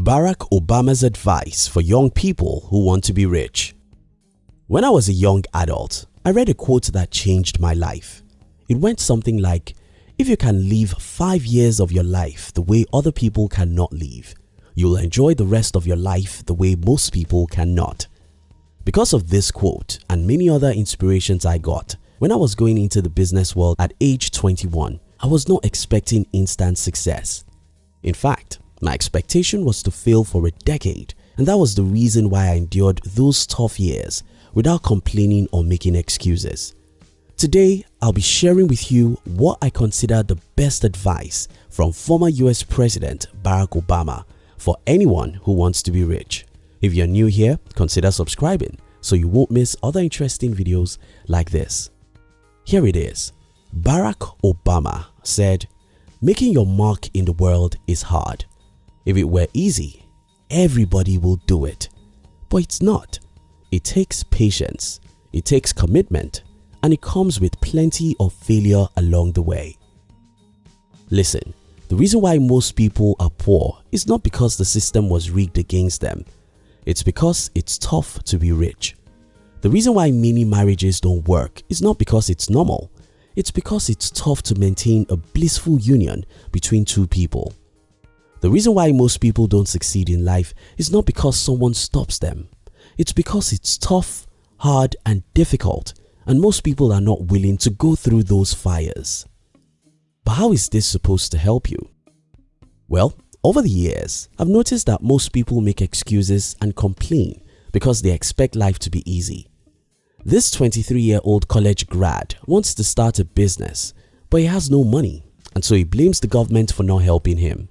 Barack Obama's advice for young people who want to be rich. When I was a young adult, I read a quote that changed my life. It went something like, if you can live 5 years of your life the way other people cannot live, you'll enjoy the rest of your life the way most people cannot. Because of this quote and many other inspirations I got, when I was going into the business world at age 21, I was not expecting instant success. In fact, my expectation was to fail for a decade and that was the reason why I endured those tough years without complaining or making excuses. Today, I'll be sharing with you what I consider the best advice from former US President Barack Obama for anyone who wants to be rich. If you're new here, consider subscribing so you won't miss other interesting videos like this. Here it is. Barack Obama said, Making your mark in the world is hard. If it were easy, everybody will do it. But it's not. It takes patience, it takes commitment and it comes with plenty of failure along the way. Listen, the reason why most people are poor is not because the system was rigged against them. It's because it's tough to be rich. The reason why many marriages don't work is not because it's normal. It's because it's tough to maintain a blissful union between two people. The reason why most people don't succeed in life is not because someone stops them. It's because it's tough, hard and difficult and most people are not willing to go through those fires. But how is this supposed to help you? Well, over the years, I've noticed that most people make excuses and complain because they expect life to be easy. This 23-year-old college grad wants to start a business but he has no money and so he blames the government for not helping him.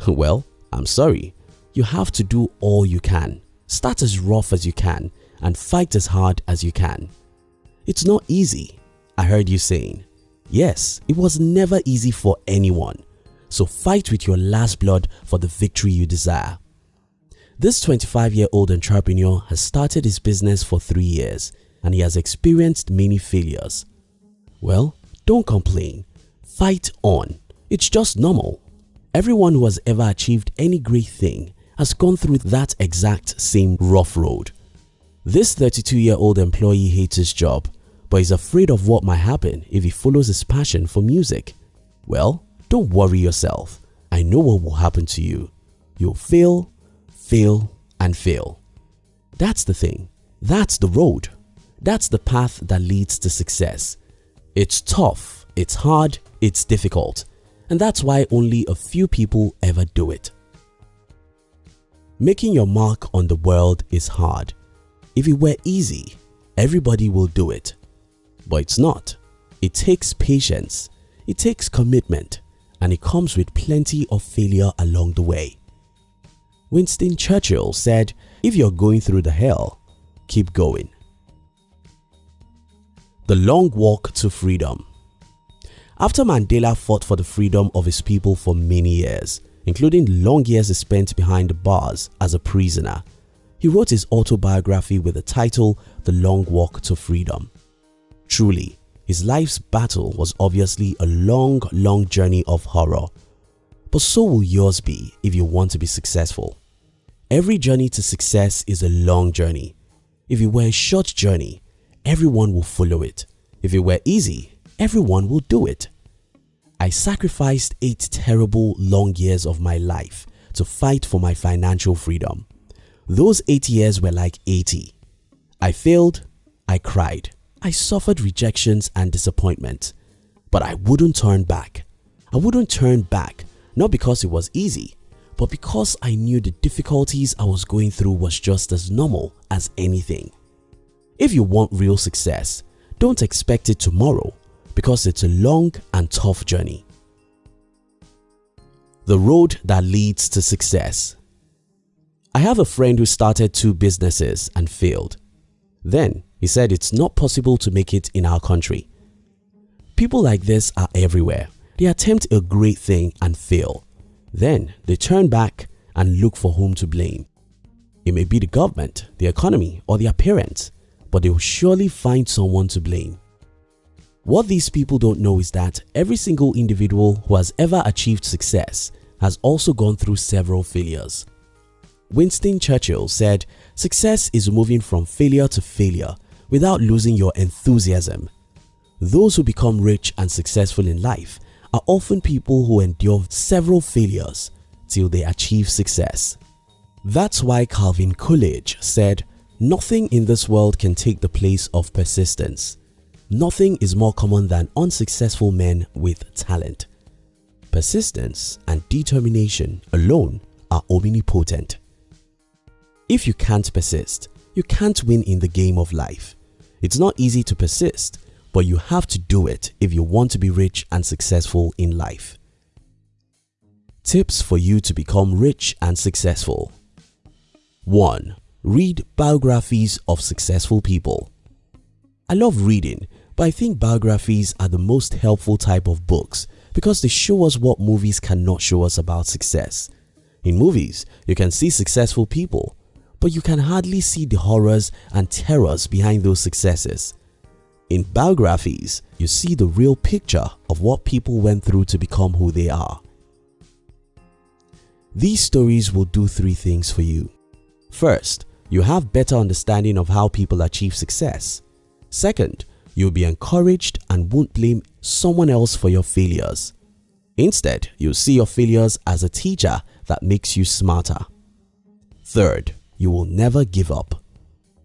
Well, I'm sorry, you have to do all you can. Start as rough as you can and fight as hard as you can. It's not easy, I heard you saying. Yes, it was never easy for anyone. So fight with your last blood for the victory you desire. This 25-year-old entrepreneur has started his business for 3 years and he has experienced many failures. Well, don't complain. Fight on. It's just normal. Everyone who has ever achieved any great thing has gone through that exact same rough road. This 32-year-old employee hates his job but is afraid of what might happen if he follows his passion for music. Well, don't worry yourself. I know what will happen to you. You'll fail, fail and fail. That's the thing. That's the road. That's the path that leads to success. It's tough, it's hard, it's difficult and that's why only a few people ever do it. Making your mark on the world is hard. If it were easy, everybody will do it. But it's not. It takes patience, it takes commitment and it comes with plenty of failure along the way. Winston Churchill said, if you're going through the hell, keep going. The Long Walk to Freedom After Mandela fought for the freedom of his people for many years, including long years he spent behind the bars as a prisoner, he wrote his autobiography with the title The Long Walk to Freedom. Truly, his life's battle was obviously a long, long journey of horror. But so will yours be if you want to be successful. Every journey to success is a long journey. If it were a short journey, everyone will follow it. If it were easy, everyone will do it. I sacrificed 8 terrible long years of my life to fight for my financial freedom. Those 8 years were like 80. I failed, I cried, I suffered rejections and disappointment, but I wouldn't turn back. I wouldn't turn back not because it was easy, but because I knew the difficulties I was going through was just as normal as anything. If you want real success, don't expect it tomorrow because it's a long and tough journey. The road that leads to success I have a friend who started two businesses and failed. Then he said it's not possible to make it in our country. People like this are everywhere. They attempt a great thing and fail. Then they turn back and look for whom to blame. It may be the government, the economy or their parents, but they will surely find someone to blame. What these people don't know is that every single individual who has ever achieved success has also gone through several failures. Winston Churchill said, success is moving from failure to failure without losing your enthusiasm. Those who become rich and successful in life are often people who endure several failures till they achieve success. That's why Calvin Coolidge said, nothing in this world can take the place of persistence. Nothing is more common than unsuccessful men with talent. Persistence and determination alone are omnipotent. If you can't persist, you can't win in the game of life. It's not easy to persist, but you have to do it if you want to be rich and successful in life. Tips for you to become rich and successful 1. Read biographies of successful people. I love reading, but I think biographies are the most helpful type of books because they show us what movies cannot show us about success. In movies, you can see successful people, but you can hardly see the horrors and terrors behind those successes. In biographies, you see the real picture of what people went through to become who they are. These stories will do three things for you. First, you have better understanding of how people achieve success. Second, you'll be encouraged and won't blame someone else for your failures. Instead, you'll see your failures as a teacher that makes you smarter. Third, you will never give up.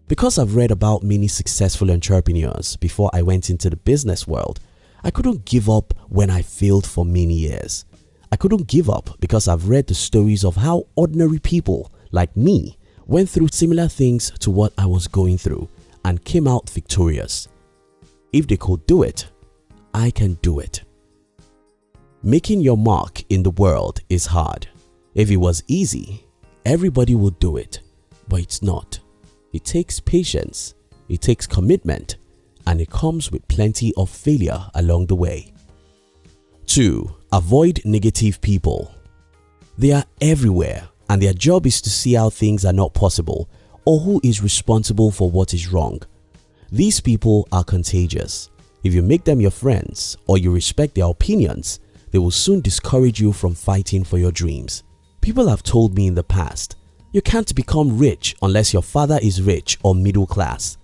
Because I've read about many successful entrepreneurs before I went into the business world, I couldn't give up when I failed for many years. I couldn't give up because I've read the stories of how ordinary people like me went through similar things to what I was going through and came out victorious. If they could do it, I can do it. Making your mark in the world is hard. If it was easy, everybody would do it, but it's not. It takes patience, it takes commitment, and it comes with plenty of failure along the way. 2. Avoid negative people. They are everywhere and their job is to see how things are not possible or who is responsible for what is wrong. These people are contagious. If you make them your friends or you respect their opinions, they will soon discourage you from fighting for your dreams. People have told me in the past, you can't become rich unless your father is rich or middle class.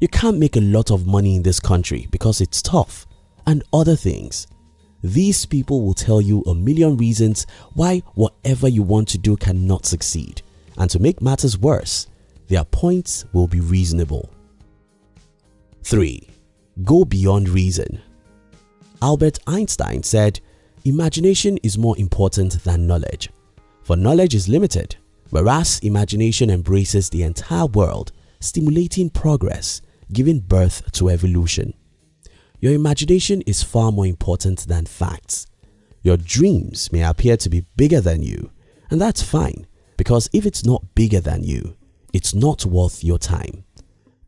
You can't make a lot of money in this country because it's tough and other things. These people will tell you a million reasons why whatever you want to do cannot succeed and to make matters worse, their points will be reasonable. 3. Go beyond reason Albert Einstein said, imagination is more important than knowledge, for knowledge is limited, whereas imagination embraces the entire world, stimulating progress, giving birth to evolution. Your imagination is far more important than facts. Your dreams may appear to be bigger than you and that's fine because if it's not bigger than you, it's not worth your time.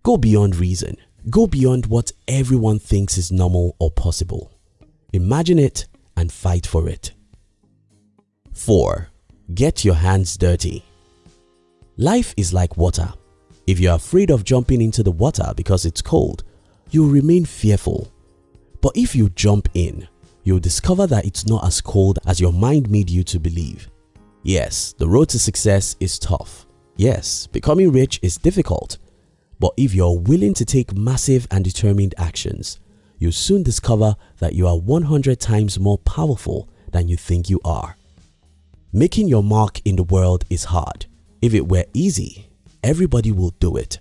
Go beyond reason. Go beyond what everyone thinks is normal or possible. Imagine it and fight for it. 4. Get your hands dirty. Life is like water. If you're afraid of jumping into the water because it's cold, you'll remain fearful but if you jump in, you'll discover that it's not as cold as your mind made you to believe. Yes, the road to success is tough. Yes, becoming rich is difficult. But if you're willing to take massive and determined actions, you'll soon discover that you are 100 times more powerful than you think you are. Making your mark in the world is hard. If it were easy, everybody will do it.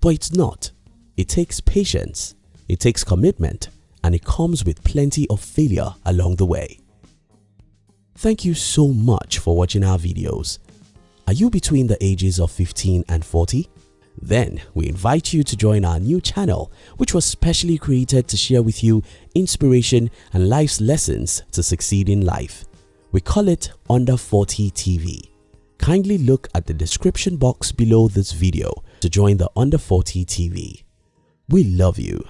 But it's not. It takes patience, it takes commitment, and it comes with plenty of failure along the way. Thank you so much for watching our videos. Are you between the ages of 15 and 40? Then we invite you to join our new channel which was specially created to share with you inspiration and life's lessons to succeed in life. We call it Under 40 TV. Kindly look at the description box below this video to join the Under 40 TV. We love you.